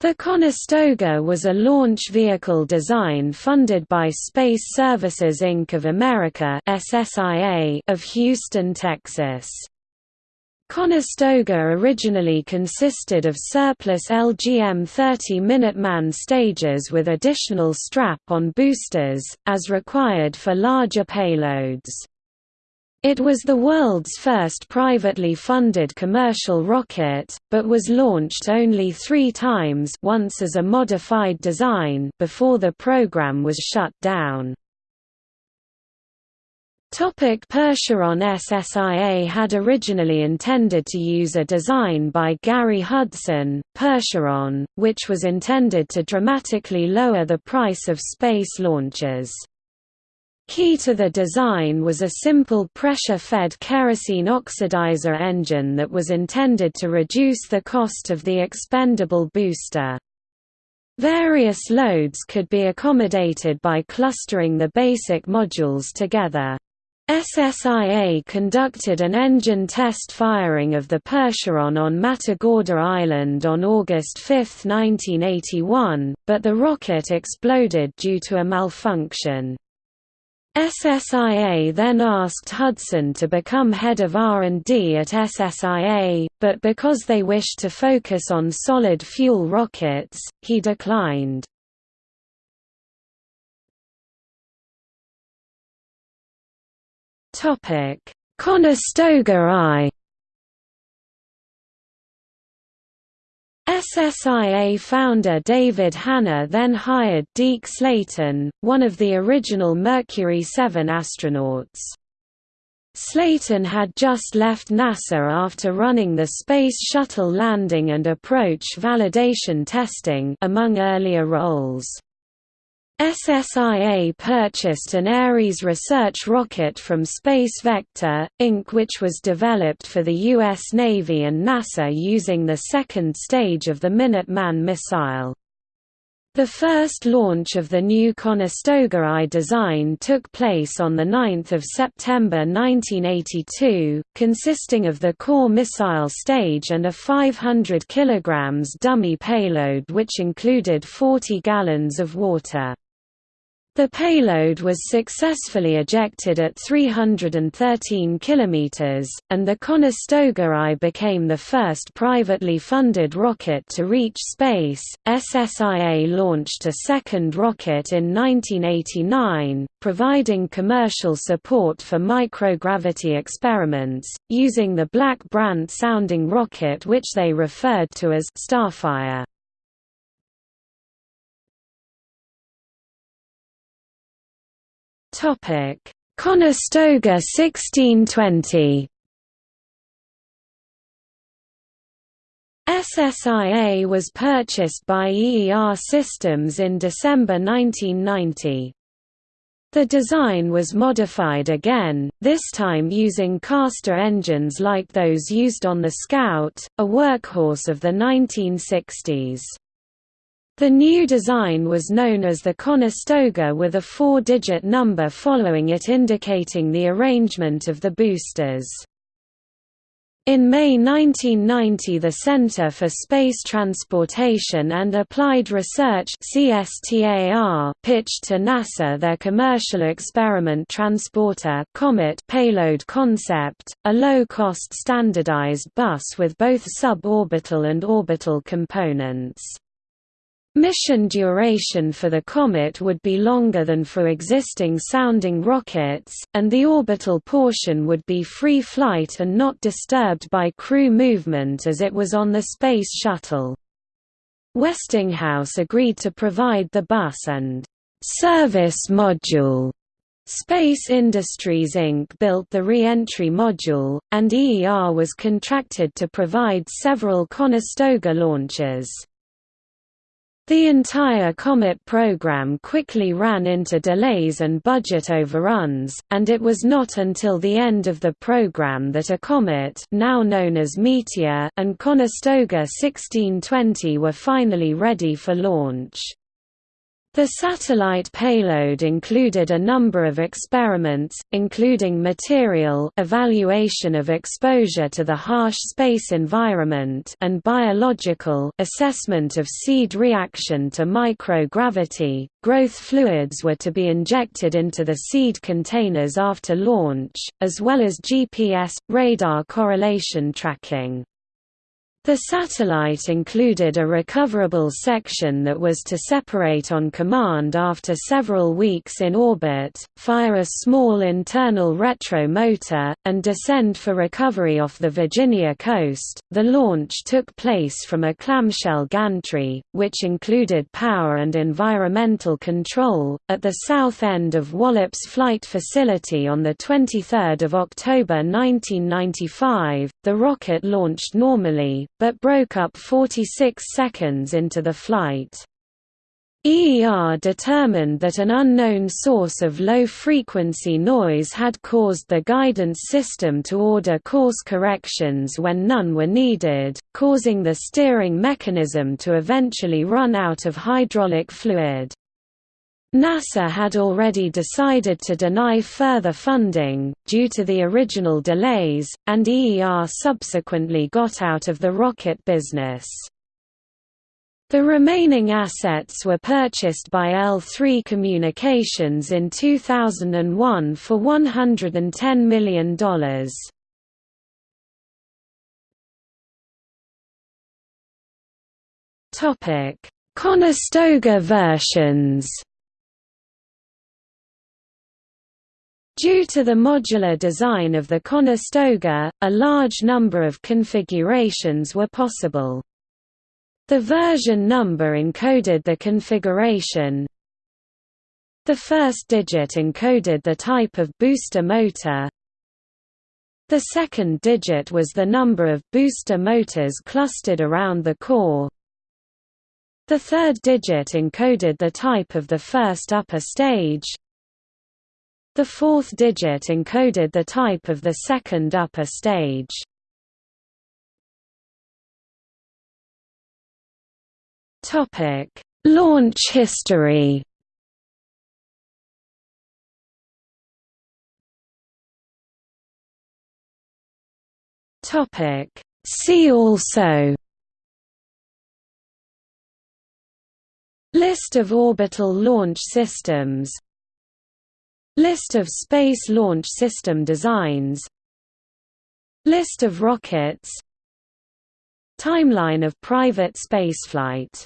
The Conestoga was a launch vehicle design funded by Space Services Inc. of America of Houston, Texas. Conestoga originally consisted of surplus LGM-30 Minuteman stages with additional strap-on boosters, as required for larger payloads. It was the world's first privately funded commercial rocket, but was launched only three times once as a modified design before the program was shut down. Topic Percheron SSIA had originally intended to use a design by Gary Hudson, Percheron, which was intended to dramatically lower the price of space launches. Key to the design was a simple pressure-fed kerosene oxidizer engine that was intended to reduce the cost of the expendable booster. Various loads could be accommodated by clustering the basic modules together. SSIA conducted an engine test firing of the Percheron on Matagorda Island on August 5, 1981, but the rocket exploded due to a malfunction. SSIA then asked Hudson to become head of R&D at SSIA, but because they wished to focus on solid-fuel rockets, he declined. Conestoga I SSIA founder David Hanna then hired Deke Slayton, one of the original Mercury 7 astronauts. Slayton had just left NASA after running the Space Shuttle landing and approach validation testing among earlier roles. SSIA purchased an Ares research rocket from Space Vector, Inc. which was developed for the U.S. Navy and NASA using the second stage of the Minuteman missile. The first launch of the new Conestoga I design took place on 9 September 1982, consisting of the core missile stage and a 500 kg dummy payload which included 40 gallons of water. The payload was successfully ejected at 313 km, and the Conestoga I became the first privately funded rocket to reach space. SSIA launched a second rocket in 1989, providing commercial support for microgravity experiments, using the Black Brant sounding rocket which they referred to as Starfire. Topic: Conestoga 1620. SSIA was purchased by EER Systems in December 1990. The design was modified again, this time using Castor engines like those used on the Scout, a workhorse of the 1960s. The new design was known as the Conestoga with a four-digit number following it indicating the arrangement of the boosters. In May 1990 the Center for Space Transportation and Applied Research pitched to NASA their Commercial Experiment Transporter Comet payload concept, a low-cost standardized bus with both suborbital and orbital components. Mission duration for the Comet would be longer than for existing sounding rockets, and the orbital portion would be free flight and not disturbed by crew movement as it was on the Space Shuttle. Westinghouse agreed to provide the bus and service module. Space Industries Inc. built the re-entry module, and EER was contracted to provide several Conestoga launches. The entire Comet program quickly ran into delays and budget overruns, and it was not until the end of the program that a comet now known as Meteor and Conestoga 1620 were finally ready for launch. The satellite payload included a number of experiments, including material evaluation of exposure to the harsh space environment and biological assessment of seed reaction to microgravity. Growth fluids were to be injected into the seed containers after launch, as well as GPS radar correlation tracking. The satellite included a recoverable section that was to separate on command after several weeks in orbit, fire a small internal retro motor, and descend for recovery off the Virginia coast. The launch took place from a clamshell gantry, which included power and environmental control, at the south end of Wallops Flight Facility on the 23rd of October 1995. The rocket launched normally, but broke up 46 seconds into the flight. EER determined that an unknown source of low-frequency noise had caused the guidance system to order course corrections when none were needed, causing the steering mechanism to eventually run out of hydraulic fluid. NASA had already decided to deny further funding, due to the original delays, and EER subsequently got out of the rocket business. The remaining assets were purchased by L3 Communications in 2001 for $110 million. Conestoga versions Due to the modular design of the Conestoga, a large number of configurations were possible. The version number encoded the configuration. The first digit encoded the type of booster motor. The second digit was the number of booster motors clustered around the core. The third digit encoded the type of the first upper stage. The fourth digit encoded the type of the second upper stage. Topic: Launch history. Topic: See also List of orbital launch systems List of Space Launch System designs. List of rockets. Timeline of private spaceflight